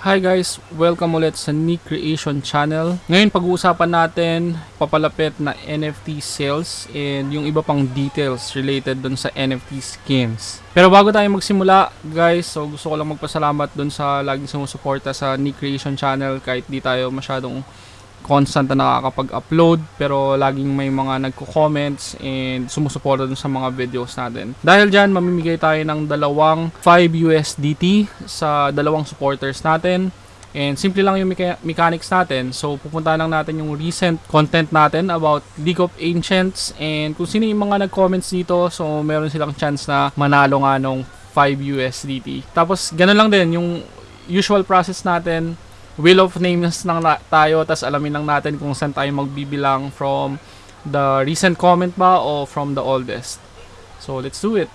Hi guys! Welcome ulit sa Nick Creation Channel. Ngayon pag-uusapan natin papalapit na NFT sales and yung iba pang details related dun sa NFT skins. Pero bago tayo magsimula guys, so gusto ko lang magpasalamat dun sa laging sumusuporta sa Nick Creation Channel kahit di tayo masyadong constant na nakakapag-upload pero laging may mga nagko-comments and sumusuporta dun sa mga videos natin. Dahil dyan, mamimigay tayo ng dalawang 5 USDT sa dalawang supporters natin. And simple lang yung mecha- mechanics natin. So, pupunta lang natin yung recent content natin about League of Ancients. And kung sino yung mga nag-comments dito, so meron silang chance na manalo nga nung 5 USDT. Tapos, ganun lang din yung usual process natin wheel of names lang na tayo tas alamin lang natin kung saan tayo magbibilang from the recent comment ba o from the oldest. So let's do it.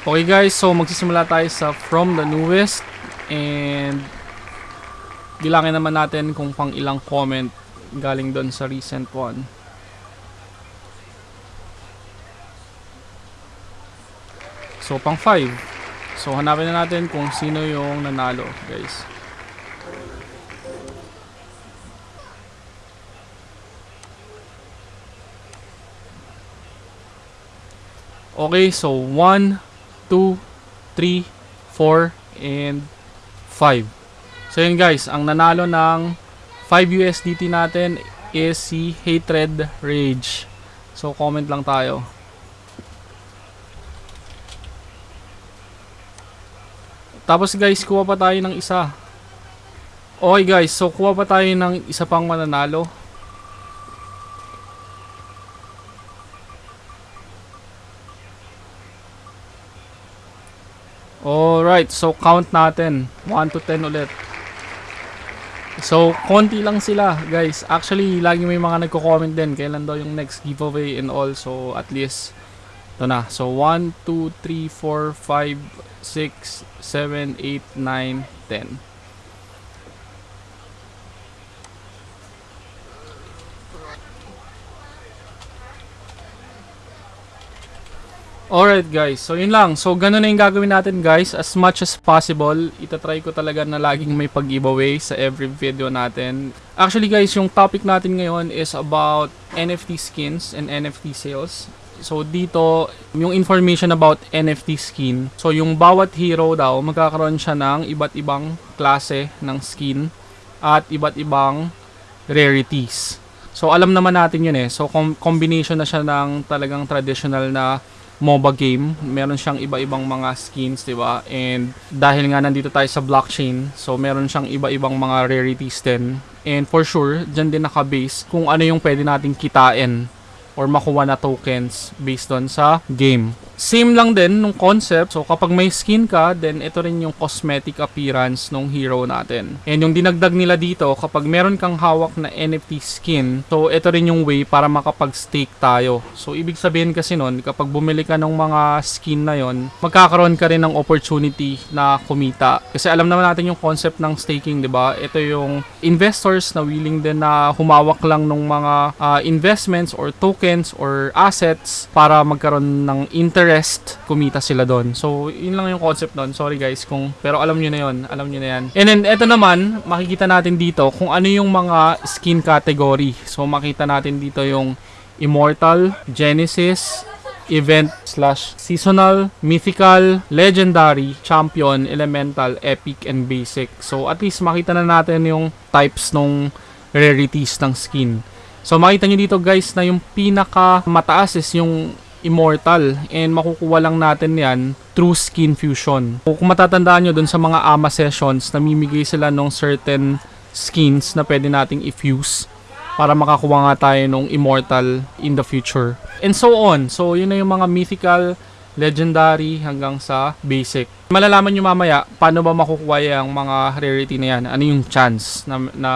Okay guys, so magsisimula tayo sa from the newest and bilangin naman natin kung pang ilang comment galing doon sa recent one. So, pang 5. So, hanapin na natin kung sino yung nanalo, guys. Okay, so 1, 2, 3, 4, and 5. So yun guys, ang nanalo ng 5 USDT natin is si Hatred Rage. So, comment lang tayo. Tapos guys, kuha pa tayo ng isa. Okay guys, so kuha pa tayo ng isa pang mananalo. Alright, so count natin. 1 to 10 ulit. So, konti lang sila, guys. Actually, lagi may mga nagko-comment din kailan daw yung next giveaway and all. So, at least, ito na. So, 1, 2, 3, 4, 5, 6, 7, 8, 9, 10. Alright guys, so yun lang. So ganun na yung gagawin natin guys. As much as possible, itatry ko talaga na laging may pag-giveaway sa every video natin. Actually guys, yung topic natin ngayon is about NFT skins and NFT sales. So dito, yung information about NFT skin. So yung bawat hero daw, magkakaroon siya ng iba't ibang klase ng skin at iba't ibang rarities. So alam naman natin yun eh. So com- combination na siya ng talagang traditional na MOBA game. Meron siyang iba-ibang mga skins, 'di ba? And dahil nga nandito tayo sa blockchain, so meron siyang iba-ibang mga rarities din. And for sure, diyan din naka-base kung ano yung pwede nating kitain or makuha na tokens based on sa game. Same lang din nung concept. So kapag may skin ka, then ito rin yung cosmetic appearance ng hero natin. And yung dinagdag nila dito, kapag meron kang hawak na NFT skin, so ito rin yung way para makapag-stake tayo. So ibig sabihin kasi nun, kapag bumili ka ng mga skin na yon, magkakaroon ka rin ng opportunity na kumita. Kasi alam naman natin yung concept ng staking, 'di ba? Ito yung investors na willing din na humawak lang ng mga uh, investments or tokens or assets para magkaroon ng interest rest, kumita sila doon. So, yun lang yung concept doon. Sorry guys kung pero alam niyo na yun, alam niyo na yan. And then eto naman, makikita natin dito kung ano yung mga skin category. So, makita natin dito yung Immortal, Genesis, event slash seasonal, mythical, legendary, champion, elemental, epic, and basic. So, at least makita na natin yung types ng rarities ng skin. So, makita nyo dito guys na yung pinaka mataas is yung immortal and makukuha lang natin yan through skin fusion. Kung matatandaan nyo dun sa mga AMA sessions, namimigay sila ng certain skins na pwede nating i-fuse para makakuha nga tayo ng immortal in the future. And so on. So yun na yung mga mythical, legendary hanggang sa basic. Malalaman nyo mamaya paano ba makukuha yung mga rarity na yan. Ano yung chance na, na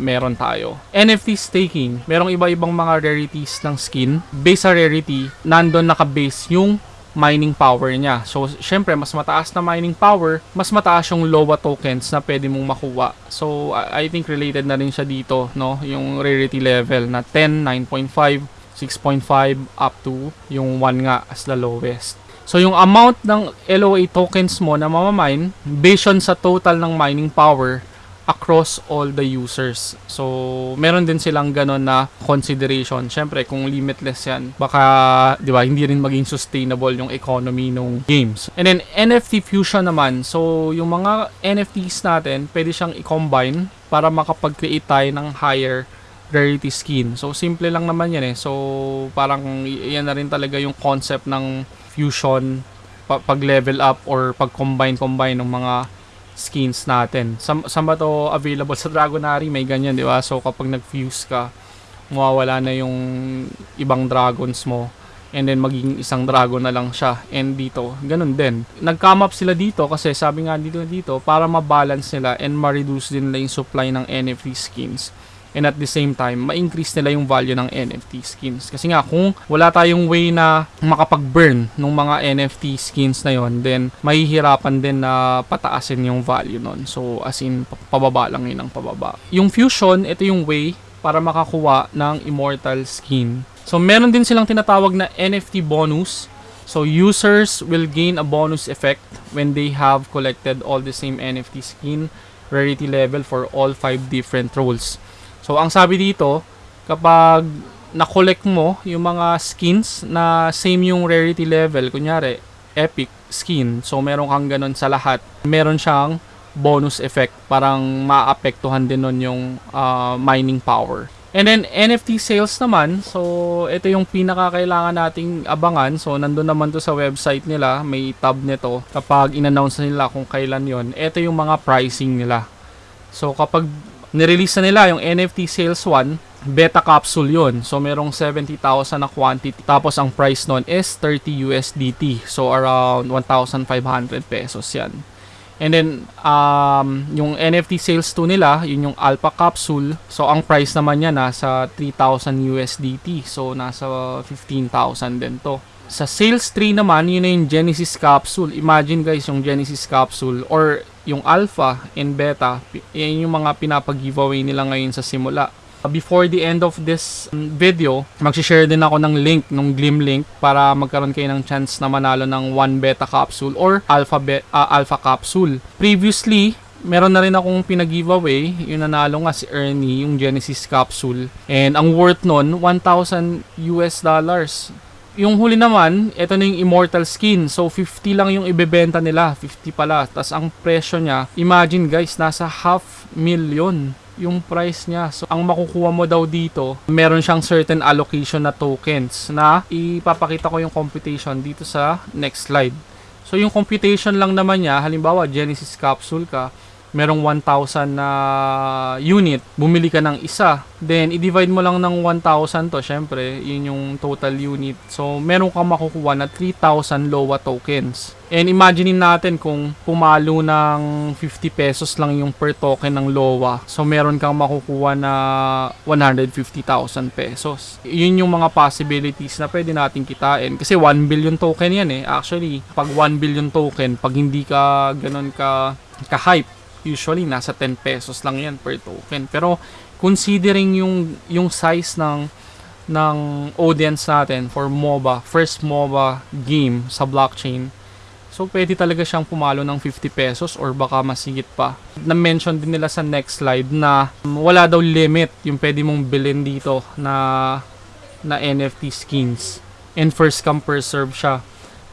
meron tayo. NFT staking. Merong iba-ibang mga rarities ng skin. Base sa rarity, nandun naka-base yung mining power niya. So, syempre, mas mataas na mining power, mas mataas yung LOA tokens na pwede mong makuha. So, I think related na rin siya dito, no? Yung rarity level na 10, 9.5, 6.5 up to yung 1 nga as the lowest. So, yung amount ng LOA tokens mo na mamamine, based on sa total ng mining power, across all the users. So, meron din silang ganon na consideration. Siyempre, kung limitless yan, baka, di ba, hindi rin maging sustainable yung economy ng games. And then, NFT fusion naman. So, yung mga NFTs natin, pwede siyang i-combine para makapag-create tayo ng higher rarity skin. So, simple lang naman yan eh. So, parang yan na rin talaga yung concept ng fusion pa- pag-level up or pag-combine-combine ng mga skins natin. Sa, saan ba to available? Sa Dragonary may ganyan, di ba? So, kapag nag-fuse ka, mawawala na yung ibang dragons mo and then magiging isang dragon na lang siya. And dito, ganun din. Nag-come up sila dito kasi sabi nga dito dito para ma-balance nila and ma-reduce din nila yung supply ng NFT skins and at the same time, ma-increase nila yung value ng NFT skins. Kasi nga, kung wala tayong way na makapag-burn ng mga NFT skins na yon then mahihirapan din na pataasin yung value nun. So, as in, pa- pababa lang yun ang pababa. Yung Fusion, ito yung way para makakuha ng Immortal skin. So, meron din silang tinatawag na NFT bonus. So, users will gain a bonus effect when they have collected all the same NFT skin rarity level for all five different roles. So, ang sabi dito, kapag na-collect mo yung mga skins na same yung rarity level, kunyari, epic skin, so meron kang ganun sa lahat, meron siyang bonus effect, parang maapektuhan din nun yung ah, mining power. And then NFT sales naman, so ito yung pinakakailangan nating abangan. So nandun naman to sa website nila, may tab nito. Kapag in-announce nila kung kailan yon, ito yung mga pricing nila. So kapag nirelease na nila yung NFT Sales 1, beta capsule yun. So merong 70,000 na quantity. Tapos ang price nun is 30 USDT. So around 1,500 pesos yan. And then, um, yung NFT sales 2 nila, yun yung alpha capsule. So, ang price naman niya nasa 3,000 USDT. So, nasa 15,000 din to. Sa sales 3 naman, yun na yung Genesis capsule. Imagine guys, yung Genesis capsule or yung alpha and beta, yan yung mga pinapag-giveaway nila ngayon sa simula. Before the end of this um, video, mag-share din ako ng link, ng Glim link para magkaroon kayo ng chance na manalo ng 1 beta capsule or alpha, be- ah, alpha capsule. Previously, meron na rin akong pinag-giveaway, yung nanalo nga si Ernie, yung Genesis capsule. And ang worth nun, 1,000 US dollars. Yung huli naman, ito na yung immortal skin. So, 50 lang yung ibebenta nila. 50 pala. Tapos, ang presyo niya, imagine guys, nasa half million yung price niya. So, ang makukuha mo daw dito, meron siyang certain allocation na tokens na ipapakita ko yung computation dito sa next slide. So, yung computation lang naman niya, halimbawa, Genesis capsule ka, merong 1,000 na unit, bumili ka ng isa. Then, i-divide mo lang ng 1,000 to, syempre, yun yung total unit. So, meron kang makukuha na 3,000 LOA tokens. And imaginein natin kung pumalo ng 50 pesos lang yung per token ng LOA. So, meron kang makukuha na 150,000 pesos. Yun yung mga possibilities na pwede natin kitain. Kasi 1 billion token yan eh. Actually, pag 1 billion token, pag hindi ka ganun ka, ka-hype, usually nasa 10 pesos lang yan per token. Pero considering yung yung size ng ng audience natin for MOBA, first MOBA game sa blockchain, so pwede talaga siyang pumalo ng 50 pesos or baka masigit pa. Na-mention din nila sa next slide na um, wala daw limit yung pwede mong bilhin dito na na NFT skins. And first come first serve siya.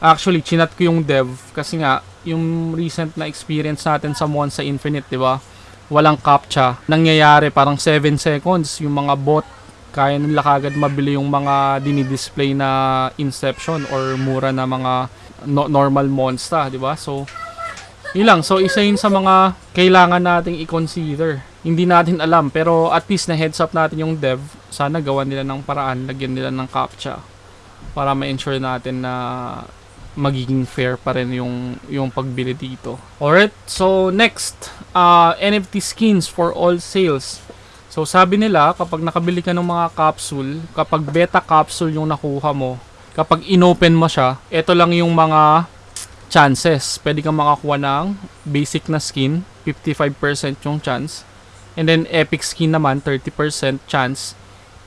Actually, chinat ko yung dev kasi nga yung recent na experience natin sa Monza Infinite, di ba? Walang captcha. Nangyayari parang 7 seconds yung mga bot kaya nila kagad mabili yung mga dinidisplay na Inception or mura na mga no- normal monster, di ba? So, yun lang. So, isa yun sa mga kailangan nating i-consider. Hindi natin alam, pero at least na heads up natin yung dev. Sana gawan nila ng paraan, lagyan nila ng captcha para ma-ensure natin na magiging fair pa rin yung yung pagbili dito. Alright, so next, uh, NFT skins for all sales. So sabi nila, kapag nakabili ka ng mga capsule, kapag beta capsule yung nakuha mo, kapag inopen mo siya, ito lang yung mga chances. Pwede kang makakuha ng basic na skin, 55% yung chance. And then epic skin naman, 30% chance.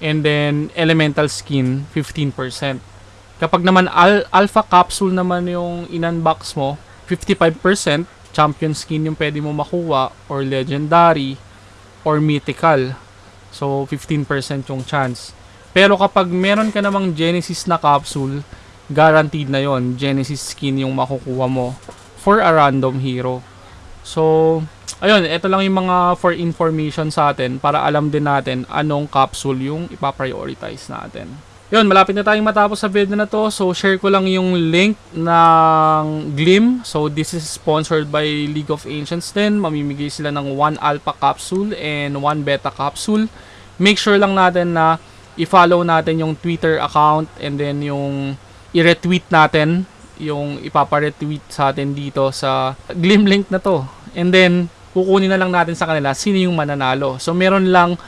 And then elemental skin, 15%. Kapag naman al- alpha capsule naman yung in-unbox mo, 55% champion skin yung pwede mo makuha or legendary or mythical. So 15% yung chance. Pero kapag meron ka namang Genesis na capsule, guaranteed na yon Genesis skin yung makukuha mo for a random hero. So, ayun, ito lang yung mga for information sa atin para alam din natin anong capsule yung ipaprioritize natin. Yun, malapit na tayong matapos sa video na to. So, share ko lang yung link ng Glim. So, this is sponsored by League of Ancients din. Mamimigay sila ng 1 alpha capsule and 1 beta capsule. Make sure lang natin na i-follow natin yung Twitter account and then yung i-retweet natin yung ipapa-retweet sa atin dito sa Glim link na to. And then, kukunin na lang natin sa kanila sino yung mananalo. So, meron lang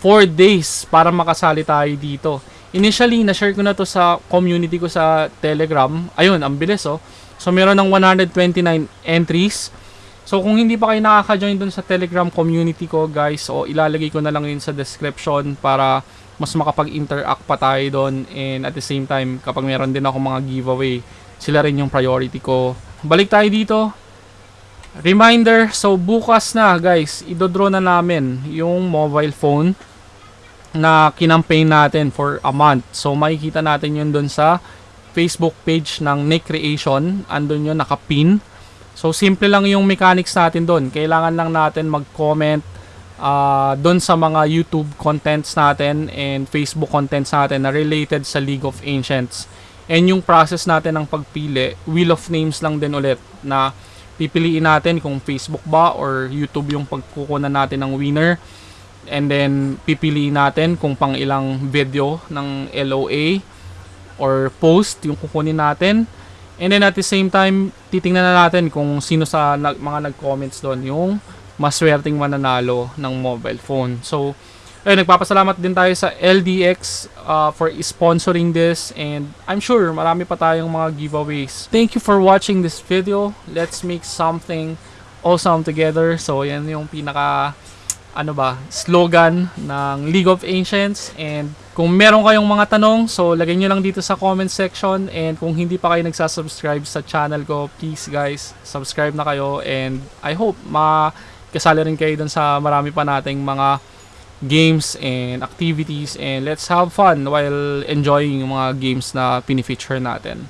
4 days para makasali tayo dito. Initially, na-share ko na to sa community ko sa Telegram. Ayun, ang bilis oh. So, meron ng 129 entries. So, kung hindi pa kayo nakaka-join dun sa Telegram community ko, guys, o ilalagay ko na lang yun sa description para mas makapag-interact pa tayo doon. And at the same time, kapag meron din ako mga giveaway, sila rin yung priority ko. Balik tayo dito. Reminder, so bukas na guys, idodraw na namin yung mobile phone na kinampaign natin for a month. So makikita natin yun doon sa Facebook page ng Nick Creation. Andun yun, nakapin. So simple lang yung mechanics natin doon. Kailangan lang natin mag-comment uh, doon sa mga YouTube contents natin and Facebook contents natin na related sa League of Ancients. And yung process natin ng pagpili, Wheel of Names lang din ulit na pipiliin natin kung Facebook ba or YouTube yung pagkukunan natin ng winner. And then, pipiliin natin kung pang ilang video ng LOA or post yung kukunin natin. And then at the same time, titingnan na natin kung sino sa nag, mga nag-comments doon yung maswerteng mananalo ng mobile phone. So, ayun, nagpapasalamat din tayo sa LDX uh, for sponsoring this and I'm sure marami pa tayong mga giveaways. Thank you for watching this video. Let's make something awesome together. So, yan yung pinaka ano ba, slogan ng League of Ancients. And kung meron kayong mga tanong, so lagay nyo lang dito sa comment section. And kung hindi pa kayo nagsasubscribe sa channel ko, please guys, subscribe na kayo. And I hope makasali rin kayo dun sa marami pa nating mga games and activities. And let's have fun while enjoying yung mga games na pinifeature natin.